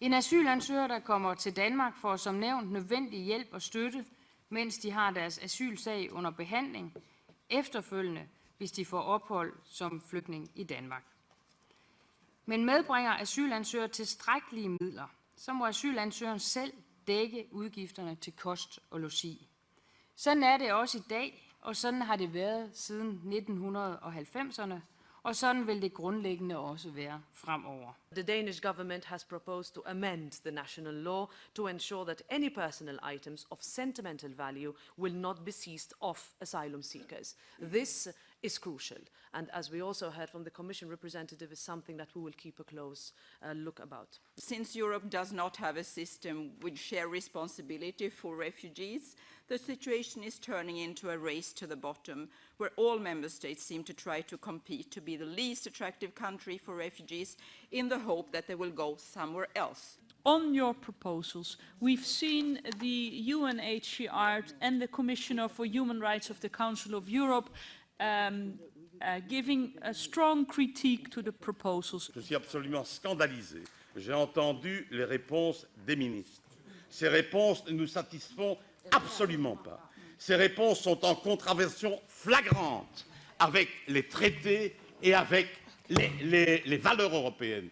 En asylansøger, der kommer til Danmark, får som nævnt nødvendig hjælp og støtte, mens de har deres asylsag under behandling, efterfølgende, hvis de får ophold som flygtning i Danmark. Men medbringer asylansøger tilstrækkelige midler, så må asylansøgeren selv dække udgifterne til kost og logi. Sådan er det også i dag, og sådan har det været siden 1990'erne, og sådan vil det grundlæggende også være fremover. The Danish government has proposed to amend the national law to ensure that any personal items of sentimental value will not be seized off asylum seekers. This is crucial, and as we also heard from the Commission representative, is something that we will keep a close uh, look about. Since Europe does not have a system with shared responsibility for refugees, the situation is turning into a race to the bottom, where all member states seem to try to compete to be the least attractive country for refugees in the hope that they will go somewhere else. on your proposals, we've seen the UNHCR and the Commissioner for Human Rights of the Council of Europe um, uh, giving a strong critique to the proposals. Je suis absolument scandalisé. J'ai entendu les réponses des ministres. Ces réponses ne nous satisfont absolument pas. Ces réponses sont en contravention flagrante avec les traités et avec les, les- les valeurs européennes.